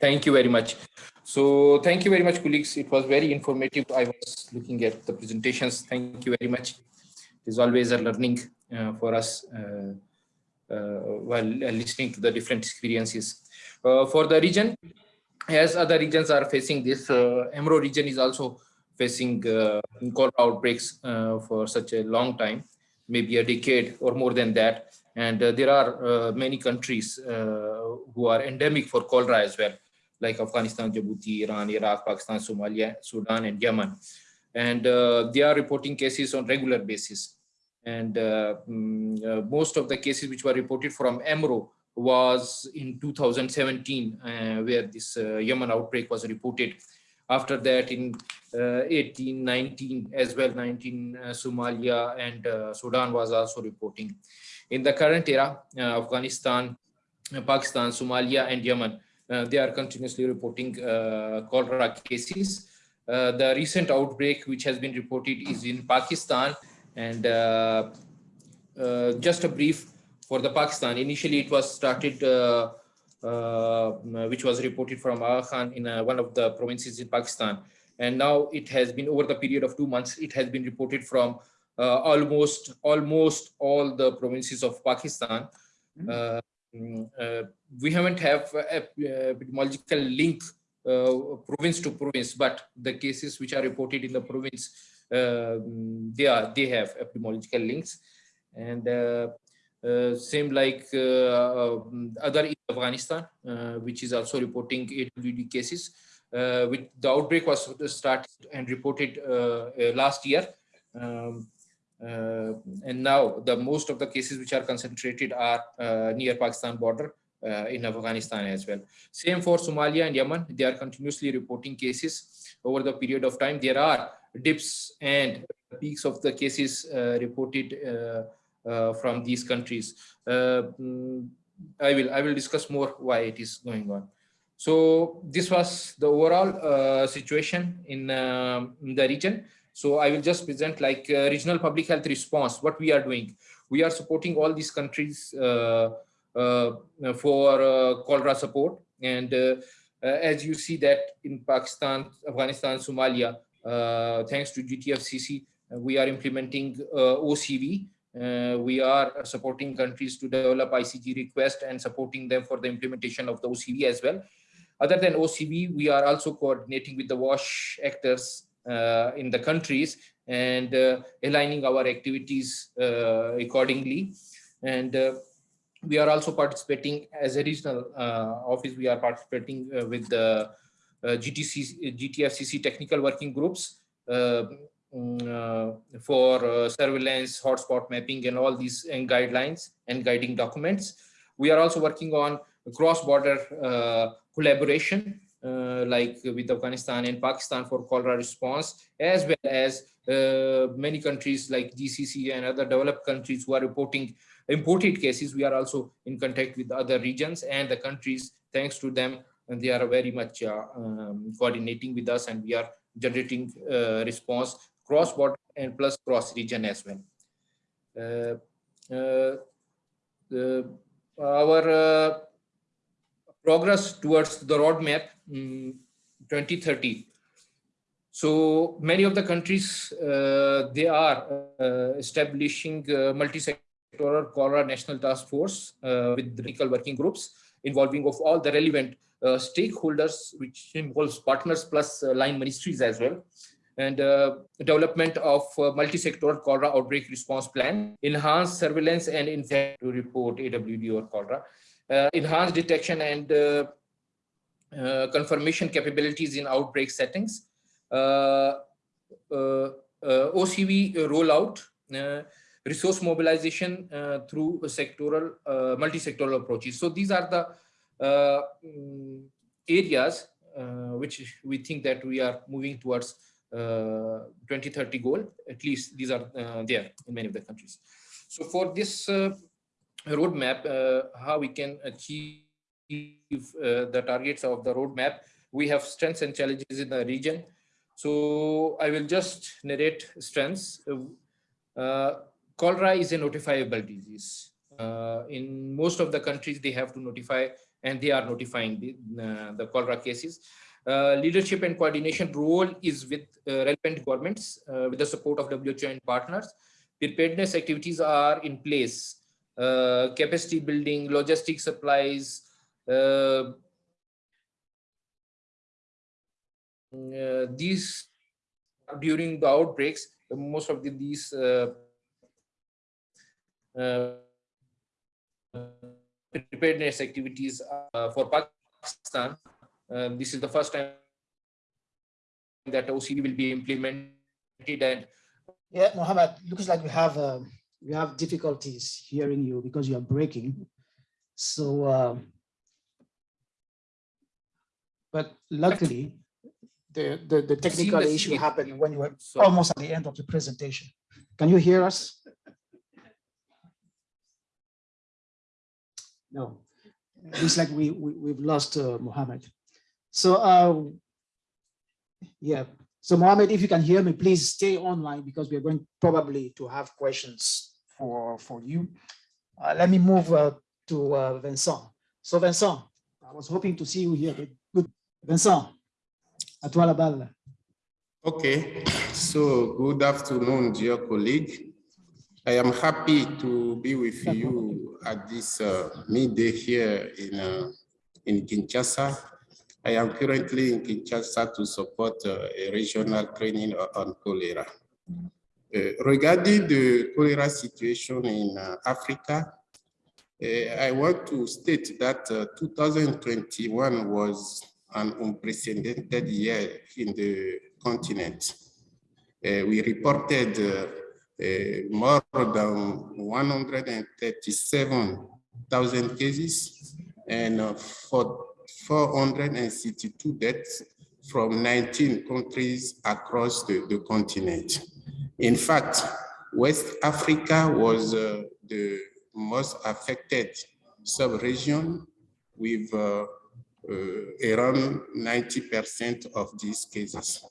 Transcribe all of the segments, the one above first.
Thank you very much. So thank you very much, colleagues. It was very informative. I was looking at the presentations. Thank you very much. It is always a learning uh, for us uh, uh, while listening to the different experiences. Uh, for the region, as other regions are facing this, uh, EMRO region is also facing uh, cholera outbreaks for such a long time, maybe a decade or more than that. And there are many countries who are endemic for cholera as well like Afghanistan, Djibouti, Iran, Iraq, Pakistan, Somalia, Sudan, and Yemen. And uh, they are reporting cases on regular basis. And uh, mm, uh, most of the cases which were reported from EMRO was in 2017, uh, where this uh, Yemen outbreak was reported. After that, in uh, 18, 19, as well, 19, Somalia and Sudan was also reporting. In the current era, Afghanistan, Pakistan, Somalia, and Yemen uh, they are continuously reporting uh, cholera cases. Uh, the recent outbreak which has been reported is in Pakistan and just a brief for the Pakistan. Initially, it was started, uh, uh, which was reported from Aga Khan in uh, one of the provinces in Pakistan. And now it has been over the period of two months, it has been reported from almost almost all the provinces of Pakistan. Mm -hmm. Mm, uh, we haven't have epidemiological link uh, province to province, but the cases which are reported in the province, uh, they are they have epidemiological links, and uh, same like uh, other in Afghanistan, uh, which is also reporting AWD cases. with the outbreak was started and reported last year. Um, uh, and now the most of the cases which are concentrated are uh, near Pakistan border uh, in Afghanistan as well. Same for Somalia and Yemen. They are continuously reporting cases over the period of time. There are dips and peaks of the cases reported from these countries. Mm, I will I will discuss more why it is going on. So this was the overall uh, situation in, uh, in, the region. So I will just present like uh, regional public health response, what we are doing. We are supporting all these countries uh, uh, for uh, cholera support. And uh, uh, as you see that in Pakistan, Afghanistan, Somalia, thanks to GTFCC, we are implementing OCV. we are supporting countries to develop ICG request and supporting them for the implementation of the OCV as well. Other than OCV, we are also coordinating with the WASH actors uh, in the countries and uh, aligning our activities uh, accordingly. And we are also participating as a regional office. We are participating with the GTC, GTFCC technical working groups mm, uh, for uh, surveillance, hotspot mapping, and all these and guidelines and guiding documents. We are also working on cross-border uh, collaboration uh, like with Afghanistan and Pakistan for cholera response, as well as uh, many countries like GCC and other developed countries who are reporting imported cases. We are also in contact with other regions and the countries, thanks to them, and they are very much uh, um, coordinating with us and we are generating uh, response cross-border and plus cross-region as well. Uh, our progress towards the roadmap um, 2030. So many of the countries, uh, they are uh, establishing uh, multi-sectoral cholera national task force uh, with technical working groups involving of all the relevant uh, stakeholders, which involves partners plus line ministries as well and uh, development of uh, multi-sectoral cholera outbreak response plan, enhanced surveillance and in to report AWD or cholera, uh, enhanced detection and confirmation capabilities in outbreak settings, OCV rollout, resource mobilization through sectoral, multi-sectoral approaches. So these are the mm, areas which we think that we are moving towards uh, 2030 goal. At least these are uh, there in many of the countries. So for this uh, roadmap, uh, how we can achieve uh, the targets of the roadmap. We have strengths and challenges in the region. So I will just narrate strengths. Uh, cholera is a notifiable disease. Uh, in most of the countries, they have to notify and they are notifying the, uh, the cholera cases. Uh, leadership and coordination role is with uh, relevant governments with the support of WHO and partners. Preparedness activities are in place. Capacity building, logistic supplies, uh, these during the outbreaks, most of the, these preparedness activities for Pakistan um, this is the first time that OCV will be implemented and yeah, Mohammed, looks like we have uh, we have difficulties hearing you because you are breaking. So, uh, but luckily, the the, the technical issue happened when you were so, almost at the end of the presentation. Can you hear us? No, looks like we, we we've lost uh, Mohammed. So, uh, yeah. So Mohammed, if you can hear me, please stay online because we are going probably to have questions for, for you. Uh, let me move uh, to uh, Vincent. So Vincent, I was hoping to see you here. Good. Vincent, à toi la balle. Okay, so good afternoon, dear colleague. I am happy to be with you at this uh, midday here in, uh, in Kinshasa I am currently in Kinshasa to support uh, a regional training on cholera. Uh, regarding the cholera situation in uh, Africa, uh, I want to state that uh, 2021 was an unprecedented year in the continent. Uh, we reported more than 137,000 cases and for 462 deaths from 19 countries across the, the continent. In fact, West Africa was uh, the most affected sub-region with uh, uh, around 90% of these cases.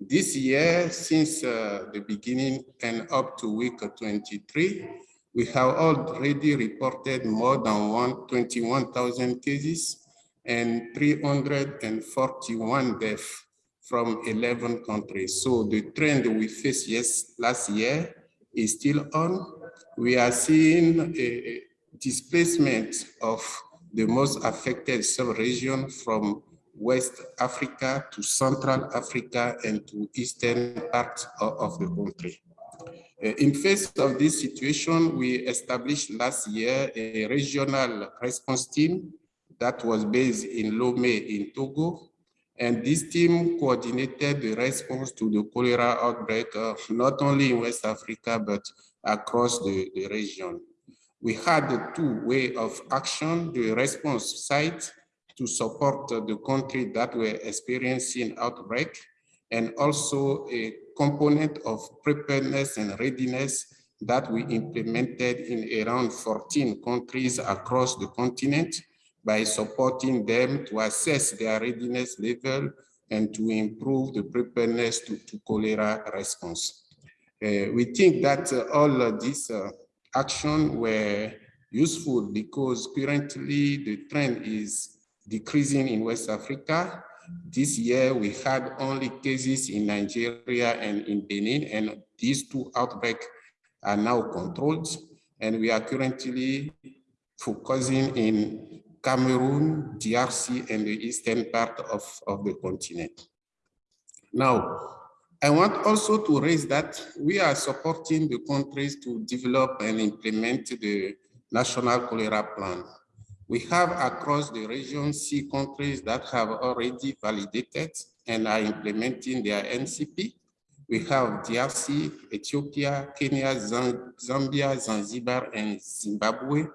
This year, since uh, the beginning and up to week 23, we have already reported more than 21,000 cases and 341 deaths from 11 countries. So the trend we faced yes, last year is still on. We are seeing a displacement of the most affected sub-region from West Africa to Central Africa and to eastern parts of, the country. Uh, in face of this situation, we established last year a regional response team that was based in Lomé in Togo. And this team coordinated the response to the cholera outbreak, uh, not only in West Africa, but across the, the region. We had two way of action, the response site to support the country that were experiencing outbreak, and also a component of preparedness and readiness that we implemented in around 14 countries across the continent by supporting them to assess their readiness level and to improve the preparedness to, to cholera response. Uh, we think that uh, all these uh, actions were useful because currently the trend is decreasing in West Africa. This year we had only cases in Nigeria and in Benin and these two outbreaks are now controlled and we are currently focusing in Cameroon, DRC, and the eastern part of, of the continent. Now, I want also to raise that we are supporting the countries to develop and implement the national cholera plan. We have across the region C countries that have already validated and are implementing their NCP. We have DRC, Ethiopia, Kenya, Zambia, Zanzibar, and Zimbabwe.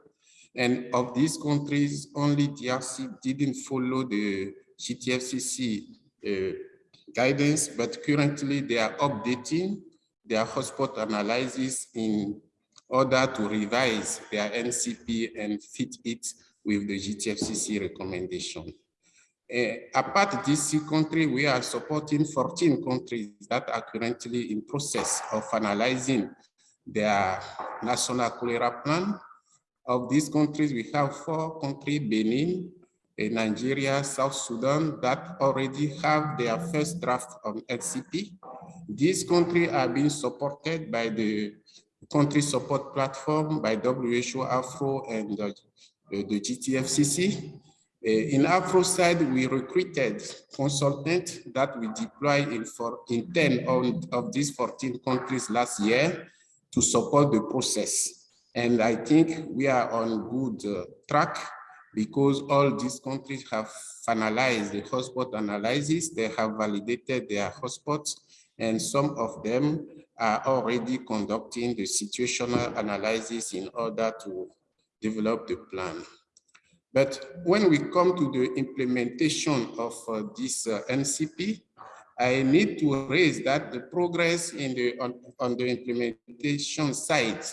And of these countries, only DRC didn't follow the GTFCC uh, guidance, but currently they are updating their hotspot analysis in order to revise their NCP and fit it with the GTFCC recommendation. Uh, apart this country, we are supporting 14 countries that are currently in process of analyzing their national cholera plan of these countries, we have four countries, Benin, uh, Nigeria, South Sudan that already have their first draft of NCP. These countries are being supported by the country support platform by WHO, Afro, and uh, the GTFCC. Uh, in Afro side, we recruited consultants that we deployed in, for, in 10 of, of these 14 countries last year to support the process. And I think we are on good uh, track because all these countries have finalized the hotspot analysis, they have validated their hotspots, and some of them are already conducting the situational analysis in order to develop the plan. But when we come to the implementation of uh, this uh, NCP, I need to raise that the progress in the on, on the implementation side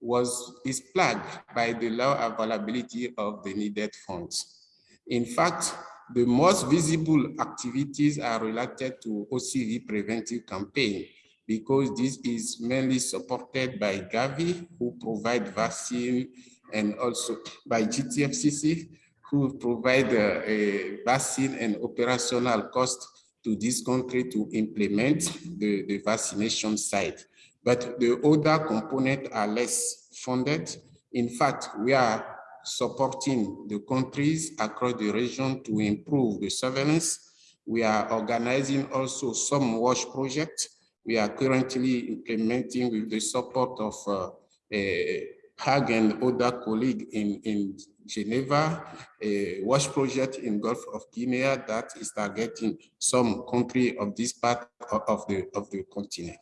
was is plagued by the low availability of the needed funds. In fact, the most visible activities are related to OCV preventive campaign because this is mainly supported by Gavi, who provide vaccine and also by GTFCC, who provide uh, a vaccine and operational cost to this country to implement the, the vaccination site. But the other components are less funded. In fact, we are supporting the countries across the region to improve the surveillance. We are organizing also some WASH projects. We are currently implementing with the support of uh, a Hag and other colleagues in, in Geneva, a WASH project in Gulf of Guinea that is targeting some country of this part of the, of the continent.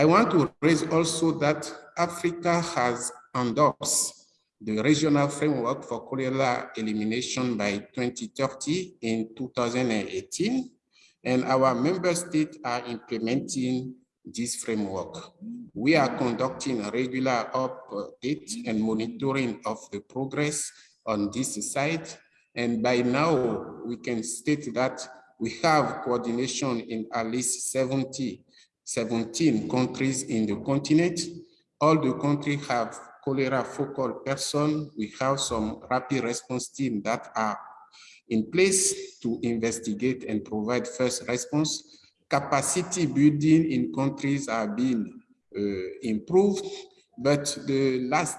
I want to raise also that Africa has endorsed the regional framework for cholera elimination by 2030 in 2018, and our member states are implementing this framework. We are conducting a regular update and monitoring of the progress on this site. And by now, we can state that we have coordination in at least 70, 17 countries in the continent. All the countries have cholera focal person. We have some rapid response team that are in place to investigate and provide first response capacity building in countries are being uh, improved, but the last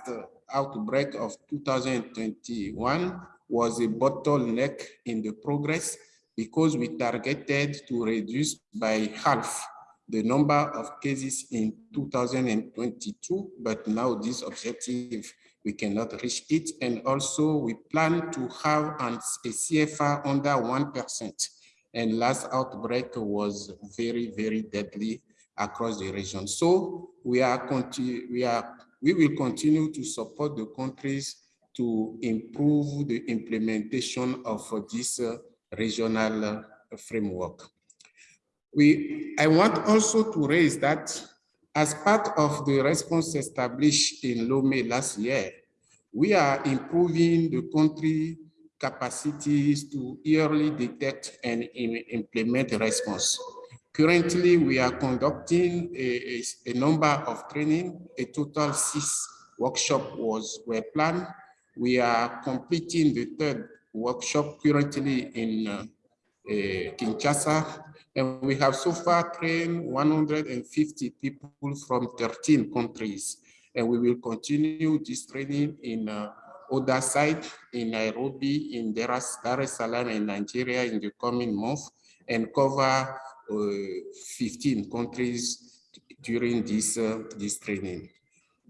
outbreak of 2021 was a bottleneck in the progress because we targeted to reduce by half the number of cases in 2022, but now this objective, we cannot reach it. And also we plan to have an, a CFR under 1% and last outbreak was very, very deadly across the region. So we are we are we will continue to support the countries to improve the implementation of this uh, regional uh, framework. We, I want also to raise that as part of the response established in Lomé last year, we are improving the country capacities to early detect and implement response. Currently, we are conducting a, a, a, number of training. A total six workshop was were planned. We are completing the third workshop currently in uh, uh, Kinshasa, and we have so far trained 150 people from 13 countries. And we will continue this training in uh, other site in Nairobi, in Dar es Salaam, in Nigeria in the coming month, and cover uh, 15 countries during this, uh, this training.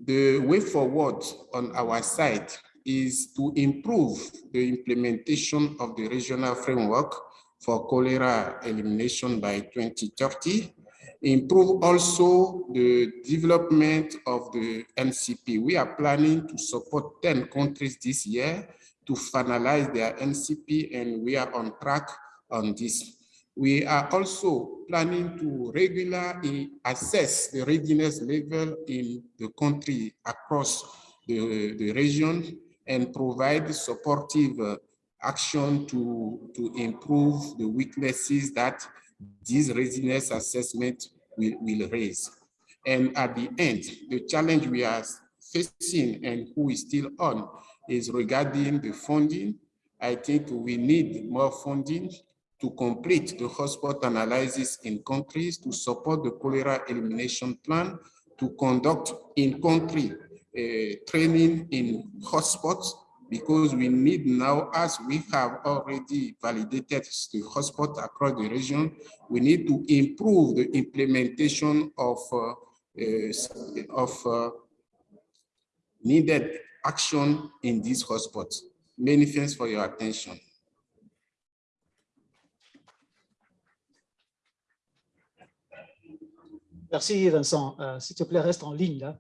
The way forward on our side is to improve the implementation of the regional framework for cholera elimination by 2030 improve also the development of the NCP. We are planning to support 10 countries this year to finalize their NCP and we are on track on this. We are also planning to regularly assess the readiness level in the country across the, the region and provide supportive uh, action to, to improve the weaknesses that this readiness assessment will, will raise. And at the end, the challenge we are facing and who is still on is regarding the funding. I think we need more funding to complete the hotspot analysis in countries to support the cholera elimination plan, to conduct in-country uh, training in hotspots, because we need now, as we have already validated the hotspot across the region, we need to improve the implementation of, uh, uh, of uh, needed action in these hotspots. Many thanks for your attention. Merci Vincent. Euh, S'il te plaît, reste en ligne là.